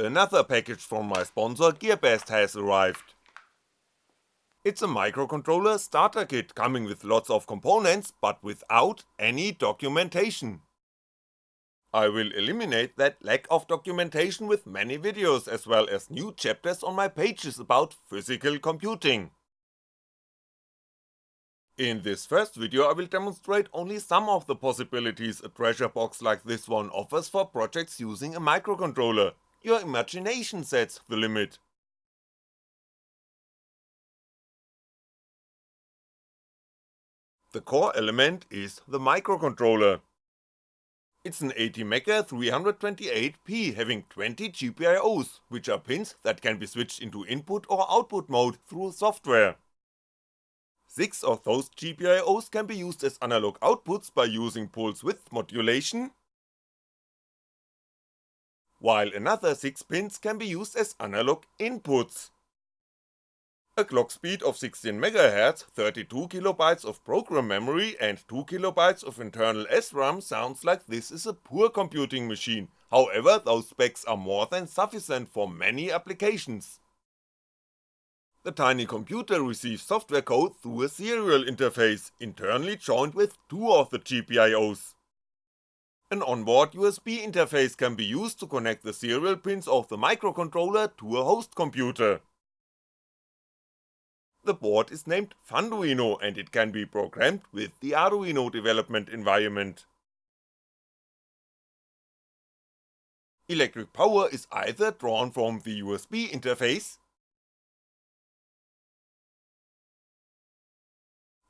another package from my sponsor Gearbest has arrived. It's a microcontroller starter kit coming with lots of components but without any documentation. I will eliminate that lack of documentation with many videos as well as new chapters on my pages about physical computing. In this first video I will demonstrate only some of the possibilities a treasure box like this one offers for projects using a microcontroller, your imagination sets the limit. The core element is the microcontroller. It's an ATmega 328P having 20 GPIOs, which are pins that can be switched into input or output mode through software. Six of those GPIOs can be used as analog outputs by using pulse width modulation, while another 6 pins can be used as analog inputs. A clock speed of 16MHz, 32KB of program memory and 2KB of internal SRAM sounds like this is a poor computing machine, however those specs are more than sufficient for many applications. The tiny computer receives software code through a serial interface, internally joined with two of the GPIOs. An onboard USB interface can be used to connect the serial pins of the microcontroller to a host computer. The board is named Funduino and it can be programmed with the Arduino development environment. Electric power is either drawn from the USB interface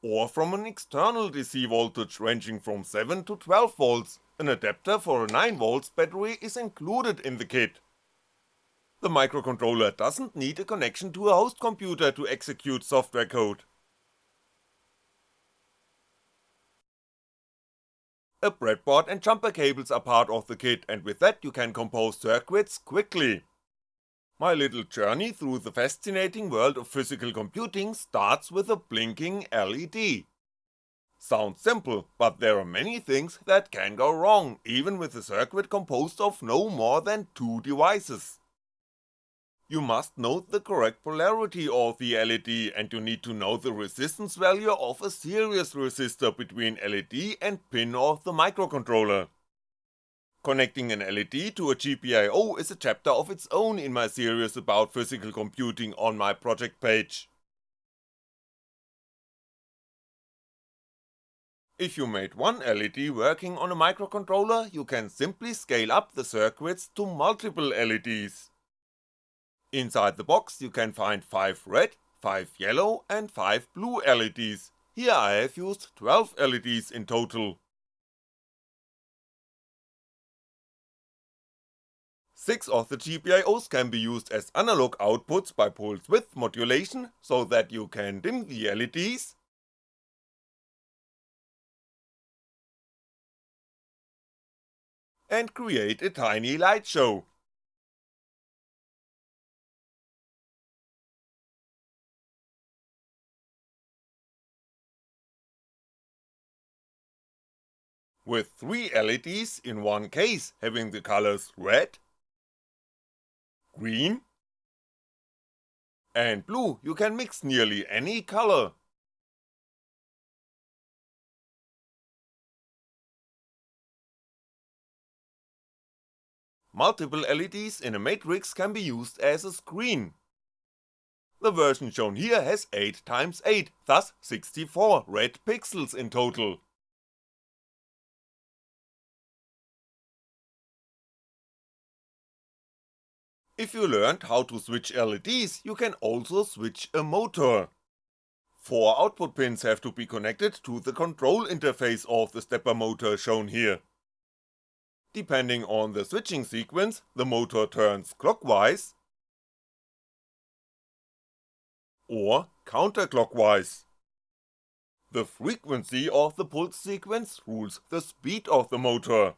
or from an external DC voltage ranging from 7 to 12V, an adapter for a 9V battery is included in the kit. The microcontroller doesn't need a connection to a host computer to execute software code. A breadboard and jumper cables are part of the kit and with that you can compose circuits quickly. My little journey through the fascinating world of physical computing starts with a blinking LED. Sounds simple, but there are many things that can go wrong, even with a circuit composed of no more than two devices you must note the correct polarity of the LED and you need to know the resistance value of a series resistor between LED and pin of the microcontroller. Connecting an LED to a GPIO is a chapter of its own in my series about physical computing on my project page. If you made one LED working on a microcontroller, you can simply scale up the circuits to multiple LEDs. Inside the box you can find 5 red, 5 yellow and 5 blue LEDs, here I have used 12 LEDs in total. 6 of the GPIOs can be used as analog outputs by pulse width modulation, so that you can dim the LEDs, and create a tiny light show. with 3 LEDs in one case having the colors red, green and blue, you can mix nearly any color. Multiple LEDs in a matrix can be used as a screen. The version shown here has 8x8, thus 64 red pixels in total. If you learned how to switch LEDs, you can also switch a motor. Four output pins have to be connected to the control interface of the stepper motor shown here. Depending on the switching sequence, the motor turns clockwise or counterclockwise. The frequency of the pulse sequence rules the speed of the motor.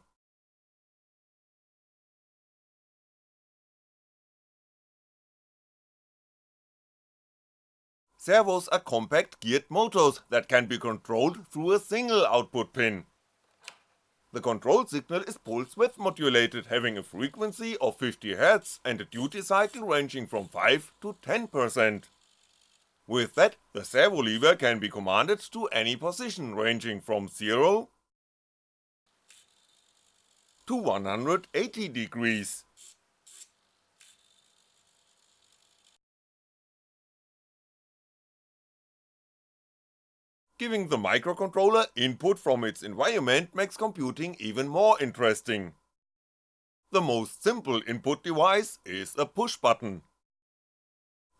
Servos are compact geared motors that can be controlled through a single output pin. The control signal is pulse width modulated having a frequency of 50Hz and a duty cycle ranging from 5 to 10%. With that, the servo lever can be commanded to any position ranging from 0 to 180 degrees. Giving the microcontroller input from its environment makes computing even more interesting. The most simple input device is a push button.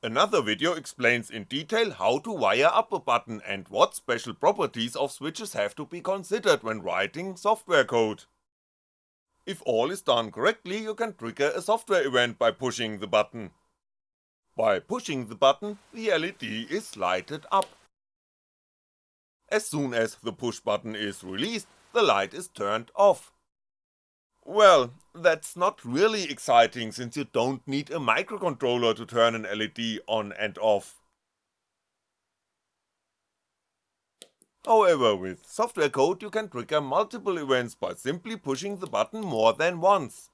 Another video explains in detail how to wire up a button and what special properties of switches have to be considered when writing software code. If all is done correctly you can trigger a software event by pushing the button. By pushing the button, the LED is lighted up. As soon as the push button is released, the light is turned off. Well, that's not really exciting since you don't need a microcontroller to turn an LED on and off. However, with software code you can trigger multiple events by simply pushing the button more than once.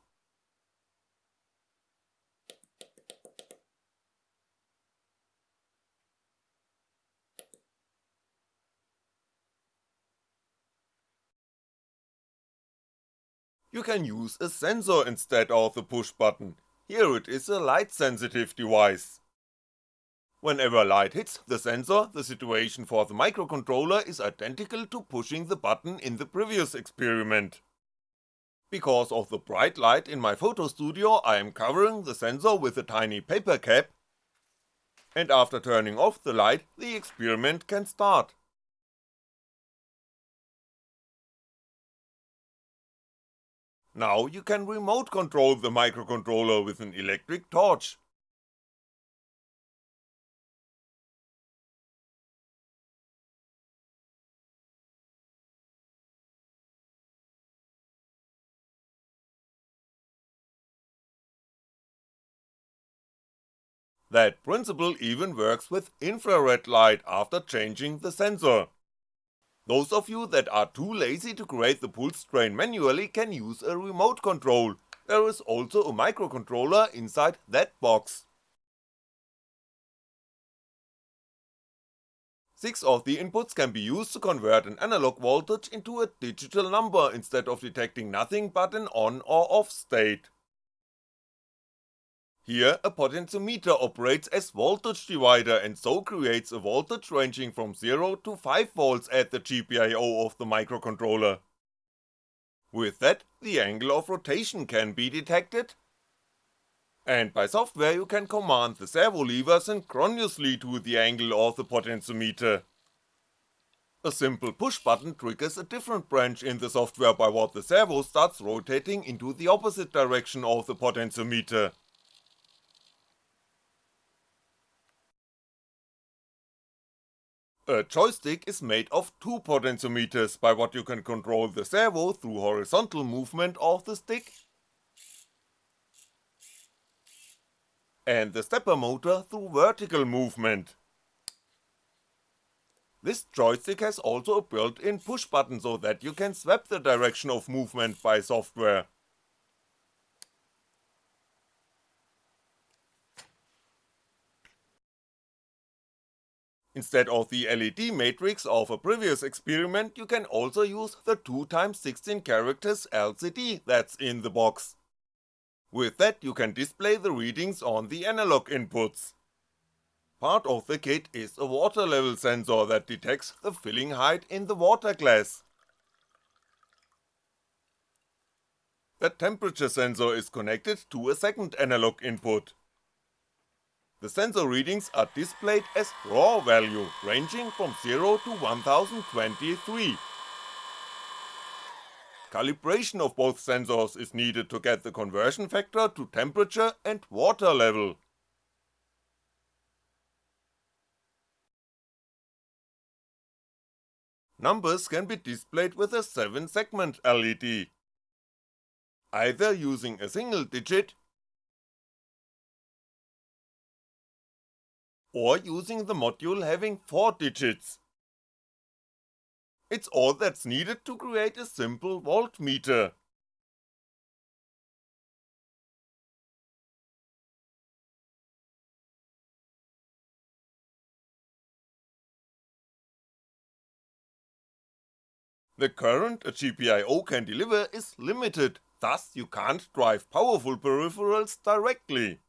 You can use a sensor instead of the push button, here it is a light sensitive device. Whenever light hits the sensor, the situation for the microcontroller is identical to pushing the button in the previous experiment. Because of the bright light in my photo studio I am covering the sensor with a tiny paper cap, and after turning off the light the experiment can start. Now you can remote control the microcontroller with an electric torch. That principle even works with infrared light after changing the sensor. Those of you that are too lazy to create the pulse train manually can use a remote control, there is also a microcontroller inside that box. 6 of the inputs can be used to convert an analog voltage into a digital number instead of detecting nothing but an on or off state. Here a potentiometer operates as voltage divider and so creates a voltage ranging from 0 to 5V at the GPIO of the microcontroller. With that, the angle of rotation can be detected, and by software you can command the servo lever synchronously to the angle of the potentiometer. A simple push button triggers a different branch in the software by what the servo starts rotating into the opposite direction of the potentiometer. A joystick is made of two potentiometers by what you can control the servo through horizontal movement of the stick and the stepper motor through vertical movement. This joystick has also a built-in push button so that you can swap the direction of movement by software. Instead of the LED matrix of a previous experiment you can also use the 2x16 characters LCD that's in the box. With that you can display the readings on the analog inputs. Part of the kit is a water level sensor that detects the filling height in the water glass. The temperature sensor is connected to a second analog input. The sensor readings are displayed as raw value ranging from 0 to 1023. Calibration of both sensors is needed to get the conversion factor to temperature and water level. Numbers can be displayed with a 7 segment LED, either using a single digit or using the module having 4 digits. It's all that's needed to create a simple voltmeter. The current a GPIO can deliver is limited, thus you can't drive powerful peripherals directly.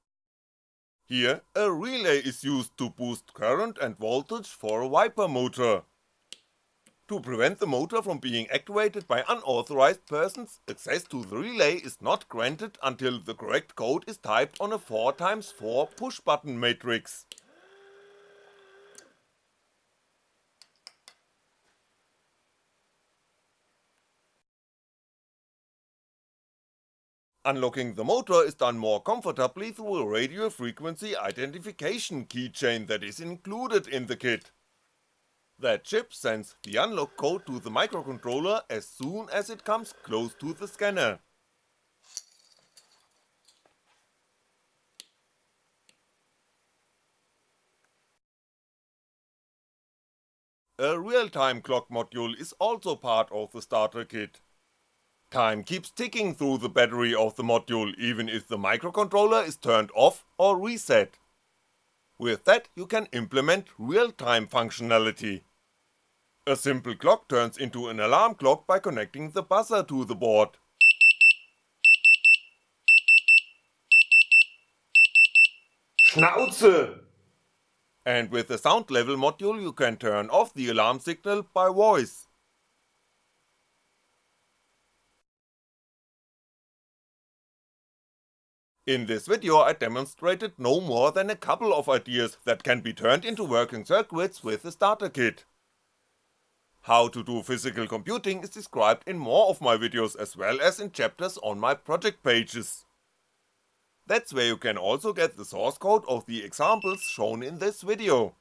Here, a relay is used to boost current and voltage for a wiper motor. To prevent the motor from being activated by unauthorized persons, access to the relay is not granted until the correct code is typed on a 4x4 push button matrix. Unlocking the motor is done more comfortably through a radio frequency identification keychain that is included in the kit. That chip sends the unlock code to the microcontroller as soon as it comes close to the scanner. A real-time clock module is also part of the starter kit. Time keeps ticking through the battery of the module even if the microcontroller is turned off or reset. With that you can implement real-time functionality. A simple clock turns into an alarm clock by connecting the buzzer to the board. Schnauze! And with the sound level module you can turn off the alarm signal by voice. In this video I demonstrated no more than a couple of ideas that can be turned into working circuits with the starter kit. How to do physical computing is described in more of my videos as well as in chapters on my project pages. That's where you can also get the source code of the examples shown in this video.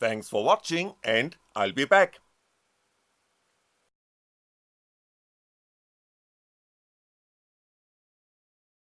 Thanks for watching and I'll be back.